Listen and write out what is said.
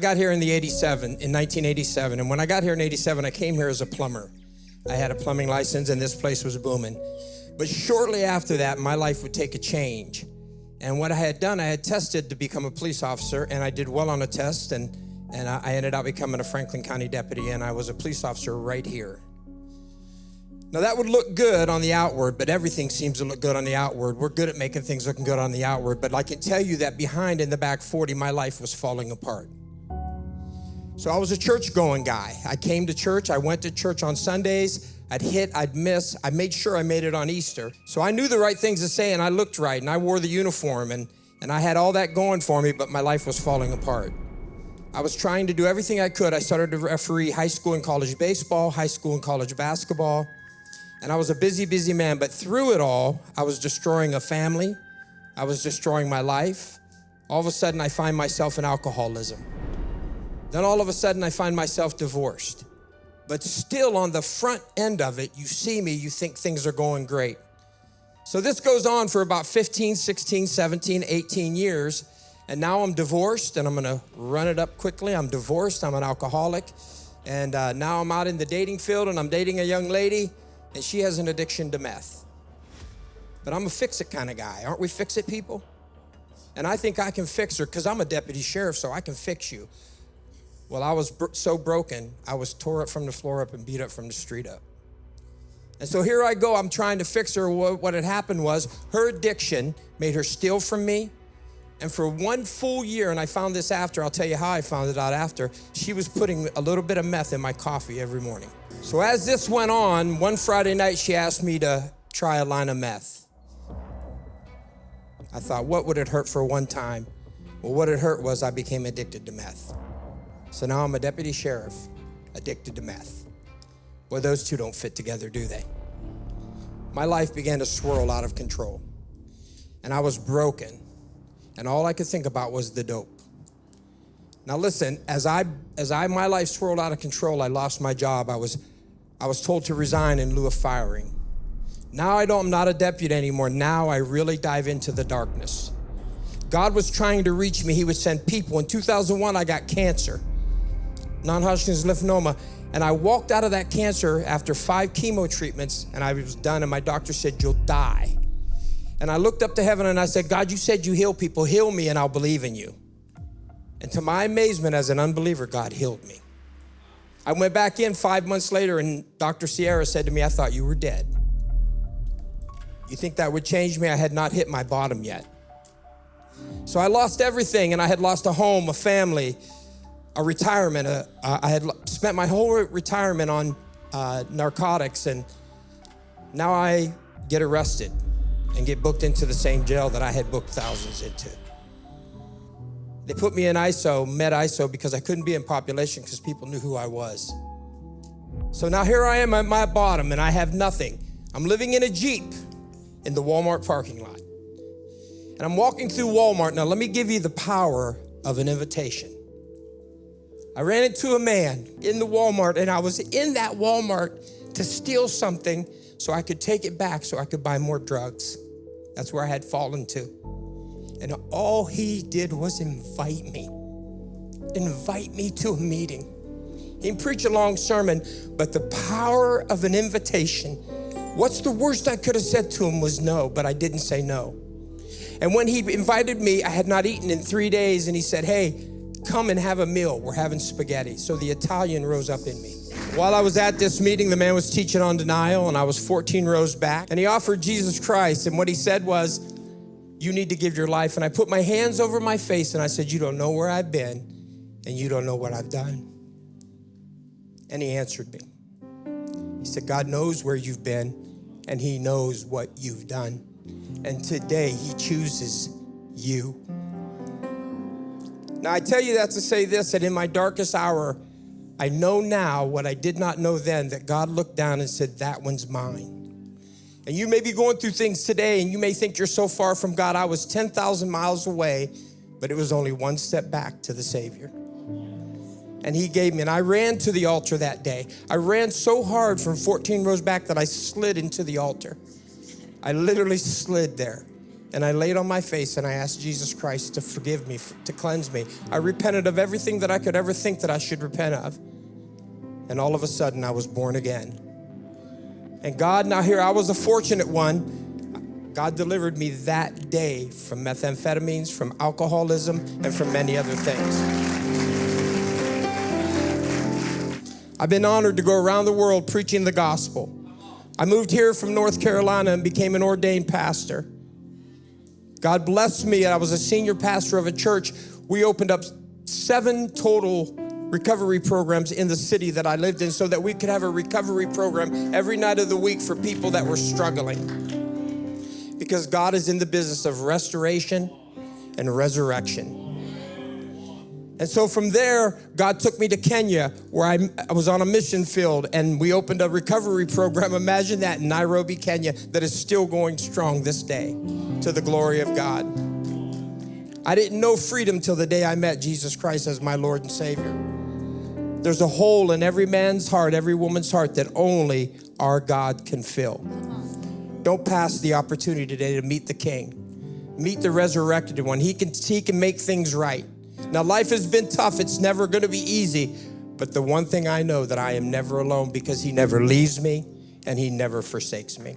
I got here in the 87, in 1987, and when I got here in 87, I came here as a plumber. I had a plumbing license and this place was booming. But shortly after that, my life would take a change. And what I had done, I had tested to become a police officer and I did well on a test and, and I ended up becoming a Franklin County deputy and I was a police officer right here. Now that would look good on the outward, but everything seems to look good on the outward. We're good at making things looking good on the outward, but I can tell you that behind in the back 40, my life was falling apart. So I was a church going guy. I came to church, I went to church on Sundays, I'd hit, I'd miss, I made sure I made it on Easter. So I knew the right things to say and I looked right and I wore the uniform and, and I had all that going for me, but my life was falling apart. I was trying to do everything I could. I started to referee high school and college baseball, high school and college basketball, and I was a busy, busy man, but through it all, I was destroying a family, I was destroying my life. All of a sudden, I find myself in alcoholism. Then all of a sudden I find myself divorced. But still on the front end of it, you see me, you think things are going great. So this goes on for about 15, 16, 17, 18 years. And now I'm divorced and I'm gonna run it up quickly. I'm divorced, I'm an alcoholic. And uh, now I'm out in the dating field and I'm dating a young lady and she has an addiction to meth. But I'm a fix it kind of guy. Aren't we fix it people? And I think I can fix her because I'm a deputy sheriff, so I can fix you. Well, I was so broken, I was tore up from the floor up and beat up from the street up. And so here I go, I'm trying to fix her. What had happened was her addiction made her steal from me. And for one full year, and I found this after, I'll tell you how I found it out after, she was putting a little bit of meth in my coffee every morning. So as this went on, one Friday night, she asked me to try a line of meth. I thought, what would it hurt for one time? Well, what it hurt was I became addicted to meth. So now I'm a deputy sheriff addicted to meth. Well, those two don't fit together, do they? My life began to swirl out of control. And I was broken. And all I could think about was the dope. Now listen, as I as I my life swirled out of control, I lost my job. I was I was told to resign in lieu of firing. Now I don't I'm not a deputy anymore. Now I really dive into the darkness. God was trying to reach me. He would send people. In 2001, I got cancer non-Hodgkin's lymphoma. And I walked out of that cancer after five chemo treatments and I was done and my doctor said, you'll die. And I looked up to heaven and I said, God, you said you heal people, heal me and I'll believe in you. And to my amazement as an unbeliever, God healed me. I went back in five months later and Dr. Sierra said to me, I thought you were dead. You think that would change me? I had not hit my bottom yet. So I lost everything and I had lost a home, a family, a retirement. Uh, I had spent my whole retirement on uh, narcotics, and now I get arrested and get booked into the same jail that I had booked thousands into. They put me in ISO, med ISO, because I couldn't be in population because people knew who I was. So now here I am at my bottom and I have nothing. I'm living in a Jeep in the Walmart parking lot. And I'm walking through Walmart. Now, let me give you the power of an invitation. I ran into a man in the Walmart and I was in that Walmart to steal something so I could take it back so I could buy more drugs. That's where I had fallen to. And all he did was invite me, invite me to a meeting. He didn't preach a long sermon, but the power of an invitation. What's the worst I could have said to him was no, but I didn't say no. And when he invited me, I had not eaten in three days, and he said, Hey, come and have a meal. We're having spaghetti. So the Italian rose up in me. While I was at this meeting, the man was teaching on denial, and I was 14 rows back. And he offered Jesus Christ. And what he said was, You need to give your life. And I put my hands over my face and I said, You don't know where I've been, and you don't know what I've done. And he answered me. He said, God knows where you've been, and he knows what you've done. And today, he chooses you. Now, I tell you that to say this that in my darkest hour, I know now what I did not know then that God looked down and said, That one's mine. And you may be going through things today and you may think you're so far from God. I was 10,000 miles away, but it was only one step back to the Savior. And He gave me, and I ran to the altar that day. I ran so hard from 14 rows back that I slid into the altar. I literally slid there. And I laid on my face and I asked Jesus Christ to forgive me, to cleanse me. I repented of everything that I could ever think that I should repent of. And all of a sudden, I was born again. And God, now here, I was a fortunate one. God delivered me that day from methamphetamines, from alcoholism, and from many other things. I've been honored to go around the world preaching the gospel. I moved here from North Carolina and became an ordained pastor. God blessed me. And I was a senior pastor of a church. We opened up seven total recovery programs in the city that I lived in so that we could have a recovery program every night of the week for people that were struggling. Because God is in the business of restoration and resurrection. And so from there, God took me to Kenya, where I, I, was on a mission field, and we opened a recovery program. Imagine that in Nairobi, Kenya, that is still going strong this day to the glory of God. I didn't know freedom till the day I met Jesus Christ as my Lord and Savior. There's a hole in every man's heart, every woman's heart that only our God can fill. Don't pass the opportunity today to meet the King, meet the resurrected one. He can, he can make things right. Now, life has been tough. It's never going to be easy. But the one thing I know that I am never alone because he never leaves me and he never forsakes me.